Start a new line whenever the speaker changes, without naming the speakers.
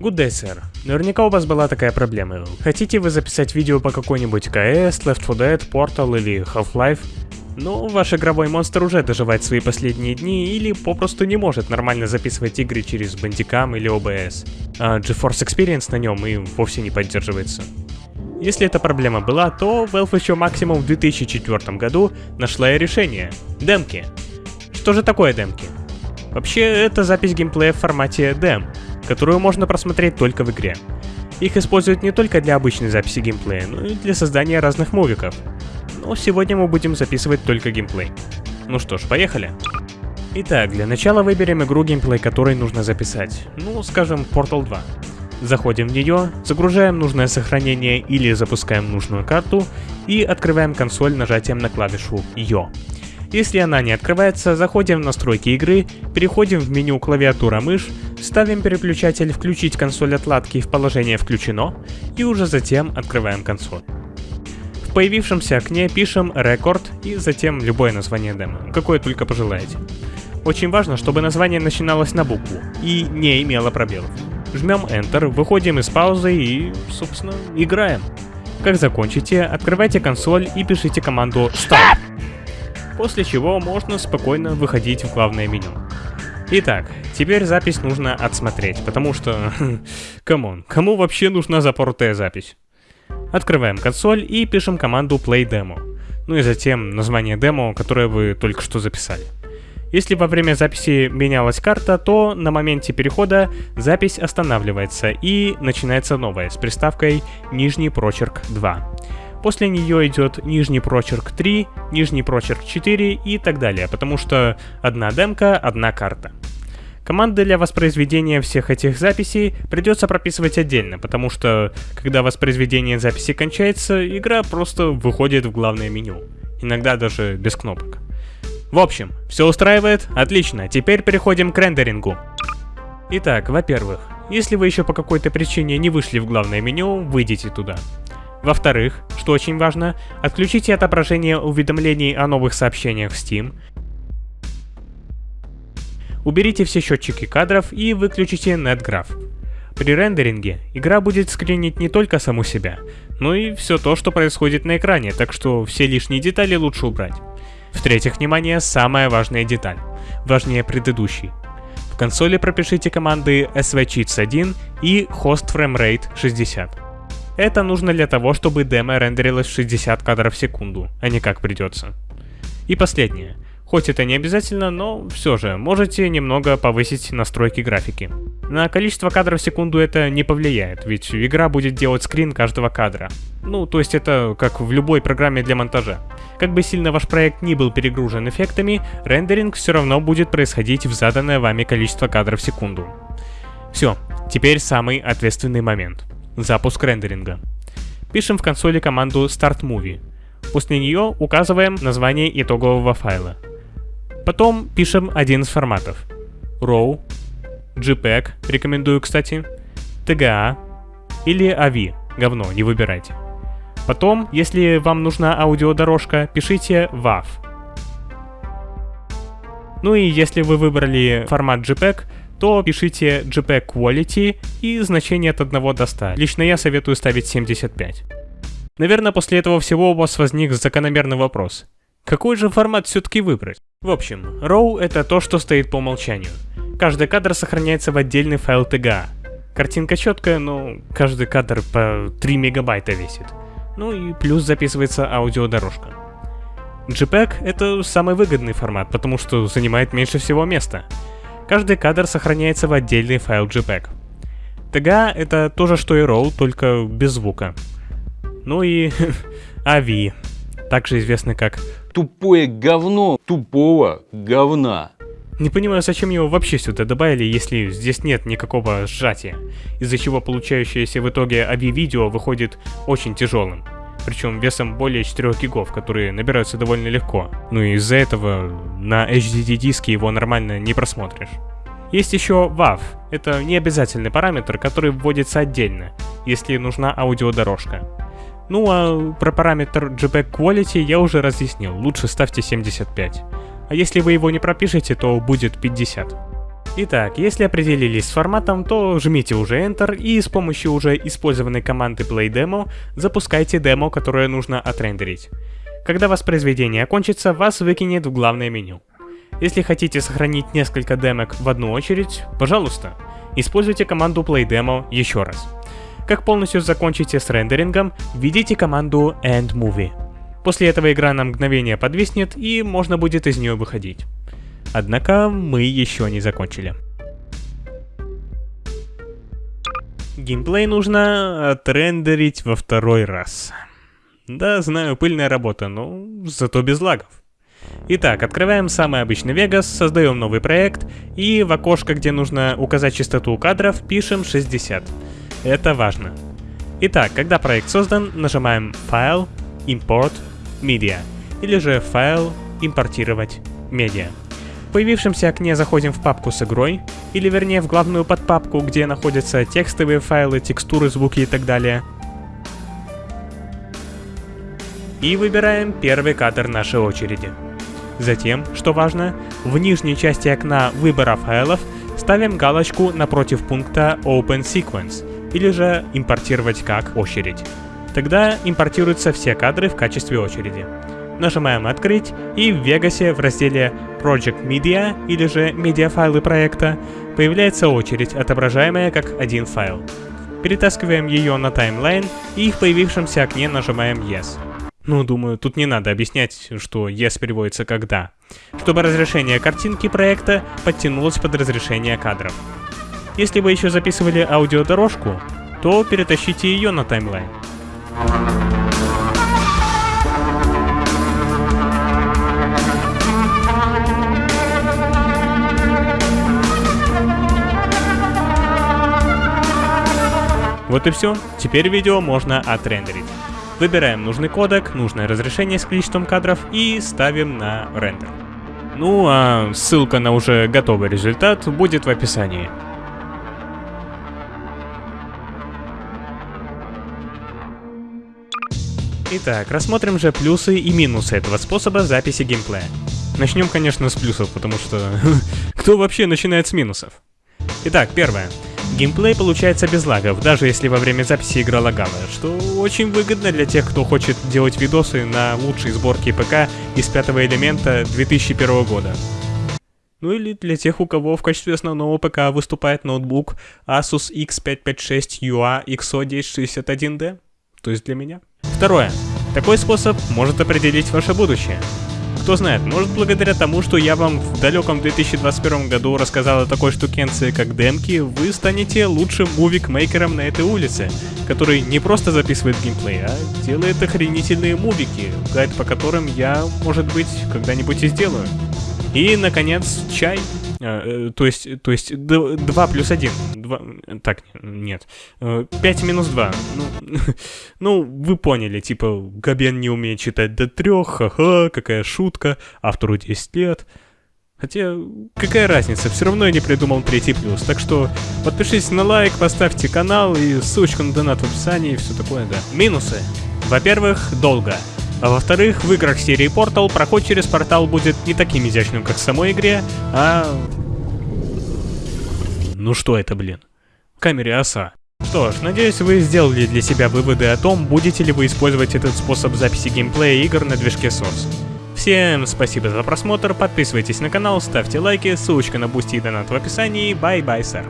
Good day, сэр. Наверняка у вас была такая проблема. Хотите вы записать видео по какой-нибудь CS, Left 4 Dead, Portal или Half-Life? Но ваш игровой монстр уже доживает свои последние дни или попросту не может нормально записывать игры через Bandicam или OBS. А GeForce Experience на нем и вовсе не поддерживается. Если эта проблема была, то Valve еще максимум в 2004 году нашла и решение — демки. Что же такое демки? Вообще, это запись геймплея в формате DEM, которую можно просмотреть только в игре. Их используют не только для обычной записи геймплея, но и для создания разных мувиков. Но сегодня мы будем записывать только геймплей. Ну что ж, поехали. Итак, для начала выберем игру геймплей, которой нужно записать. Ну, скажем, Portal 2. Заходим в нее, загружаем нужное сохранение или запускаем нужную карту и открываем консоль нажатием на клавишу Yo. Если она не открывается, заходим в настройки игры, переходим в меню клавиатура-мышь, ставим переключатель «Включить консоль отладки» в положение «Включено» и уже затем открываем консоль. В появившемся окне пишем «Рекорд» и затем любое название демо, какое только пожелаете. Очень важно, чтобы название начиналось на букву и не имело пробелов. Жмем Enter, выходим из паузы и, собственно, играем. Как закончите, открывайте консоль и пишите команду STOP после чего можно спокойно выходить в главное меню. Итак, теперь запись нужно отсмотреть, потому что, come on, кому вообще нужна запоротая запись? Открываем консоль и пишем команду playdemo, ну и затем название демо, которое вы только что записали. Если во время записи менялась карта, то на моменте перехода запись останавливается и начинается новая с приставкой нижний прочерк 2. После нее идет нижний прочерк 3, нижний прочерк 4 и так далее, потому что одна демка, одна карта. Команды для воспроизведения всех этих записей придется прописывать отдельно, потому что, когда воспроизведение записи кончается, игра просто выходит в главное меню. Иногда даже без кнопок. В общем, все устраивает? Отлично, теперь переходим к рендерингу. Итак, во-первых, если вы еще по какой-то причине не вышли в главное меню, выйдите туда. Во-вторых, что очень важно, отключите отображение уведомлений о новых сообщениях в Steam, уберите все счетчики кадров и выключите NetGraph. При рендеринге игра будет скринить не только саму себя, но и все то, что происходит на экране, так что все лишние детали лучше убрать. В-третьих, внимание, самая важная деталь, важнее предыдущей. В консоли пропишите команды svcheats1 и hostFrameRate 60. Это нужно для того, чтобы демо рендерилось 60 кадров в секунду, а не как придется. И последнее. Хоть это не обязательно, но все же, можете немного повысить настройки графики. На количество кадров в секунду это не повлияет, ведь игра будет делать скрин каждого кадра. Ну, то есть это как в любой программе для монтажа. Как бы сильно ваш проект не был перегружен эффектами, рендеринг все равно будет происходить в заданное вами количество кадров в секунду. Все, теперь самый ответственный момент. Запуск рендеринга. Пишем в консоли команду Start Movie. После нее указываем название итогового файла. Потом пишем один из форматов. RAW, JPEG, рекомендую, кстати, TGA или AVI, говно, не выбирайте. Потом, если вам нужна аудиодорожка, пишите WAV. Ну и если вы выбрали формат JPEG, то пишите JPEG Quality и значение от 1 до 100. Лично я советую ставить 75. Наверное, после этого всего у вас возник закономерный вопрос. Какой же формат все-таки выбрать? В общем, RAW это то, что стоит по умолчанию. Каждый кадр сохраняется в отдельный файл TGA. Картинка четкая, но каждый кадр по 3 мегабайта весит. Ну и плюс записывается аудиодорожка. JPEG это самый выгодный формат, потому что занимает меньше всего места. Каждый кадр сохраняется в отдельный файл JPEG. TGA это то же, что и RAW, только без звука. Ну и AVI, также известный как
Тупое говно тупого говна.
Не понимаю, зачем его вообще сюда добавили, если здесь нет никакого сжатия, из-за чего получающееся в итоге AVI-видео выходит очень тяжелым причем весом более 4 гигов, которые набираются довольно легко. Ну и из-за этого на HDD диске его нормально не просмотришь. Есть еще WAV. Это не обязательный параметр, который вводится отдельно, если нужна аудиодорожка. Ну а про параметр JPEG Quality я уже разъяснил, лучше ставьте 75. А если вы его не пропишете, то будет 50. Итак, если определились с форматом, то жмите уже Enter и с помощью уже использованной команды PlayDemo запускайте демо, которое нужно отрендерить. Когда воспроизведение окончится, вас выкинет в главное меню. Если хотите сохранить несколько демок в одну очередь, пожалуйста, используйте команду PlayDemo еще раз. Как полностью закончите с рендерингом, введите команду EndMovie. После этого игра на мгновение подвиснет и можно будет из нее выходить. Однако мы еще не закончили. Геймплей нужно отрендерить во второй раз. Да, знаю, пыльная работа, но зато без лагов. Итак, открываем самый обычный Vegas, создаем новый проект и в окошко, где нужно указать частоту кадров, пишем 60. Это важно. Итак, когда проект создан, нажимаем Файл, Import, Media, или же Файл, Импортировать, Медиа. В появившемся окне заходим в папку с игрой, или вернее в главную подпапку, где находятся текстовые файлы, текстуры, звуки и так далее. И выбираем первый кадр нашей очереди. Затем, что важно, в нижней части окна выбора файлов ставим галочку напротив пункта Open Sequence, или же импортировать как очередь. Тогда импортируются все кадры в качестве очереди нажимаем «Открыть» и в Вегасе в разделе Project Media или же медиафайлы проекта появляется очередь, отображаемая как один файл. Перетаскиваем ее на таймлайн и в появившемся окне нажимаем Yes. Ну, думаю, тут не надо объяснять, что Yes переводится как «да», чтобы разрешение картинки проекта подтянулось под разрешение кадров. Если вы еще записывали аудиодорожку, то перетащите ее на таймлайн. Вот и все, теперь видео можно отрендерить. Выбираем нужный кодек, нужное разрешение с количеством кадров и ставим на рендер. Ну а ссылка на уже готовый результат будет в описании. Итак, рассмотрим же плюсы и минусы этого способа записи геймплея. Начнем, конечно, с плюсов, потому что кто вообще начинает с минусов? Итак, первое. Геймплей получается без лагов, даже если во время записи игра лагала, что очень выгодно для тех, кто хочет делать видосы на лучшей сборке ПК из пятого элемента 2001 года. Ну или для тех, у кого в качестве основного ПК выступает ноутбук Asus X556 UA XO1061D, то есть для меня. Второе. Такой способ может определить ваше будущее. Кто знает, может благодаря тому, что я вам в далеком 2021 году рассказал о такой штукенции, как демки, вы станете лучшим мувик-мейкером на этой улице, который не просто записывает геймплей, а делает охренительные мувики, гайд по которым я, может быть, когда-нибудь и сделаю. И, наконец, чай. Э, то есть, то есть 2 плюс 1. 2, так, нет. 5 э, минус 2. Ну, ну, вы поняли, типа, Габен не умеет читать до 3, ха-ха, какая шутка, автору 10 лет. Хотя, какая разница, все равно я не придумал третий плюс. Так что подпишитесь на лайк, поставьте канал и ссылочку на донат в описании и все такое, да. Минусы. Во-первых, долго. А во-вторых, в играх серии Portal проход через портал будет не таким изящным, как в самой игре, а... Ну что это, блин? В камере оса. Что ж, надеюсь, вы сделали для себя выводы о том, будете ли вы использовать этот способ записи геймплея игр на движке Source. Всем спасибо за просмотр, подписывайтесь на канал, ставьте лайки, ссылочка на Boosty и донат в описании, bye-bye, sir.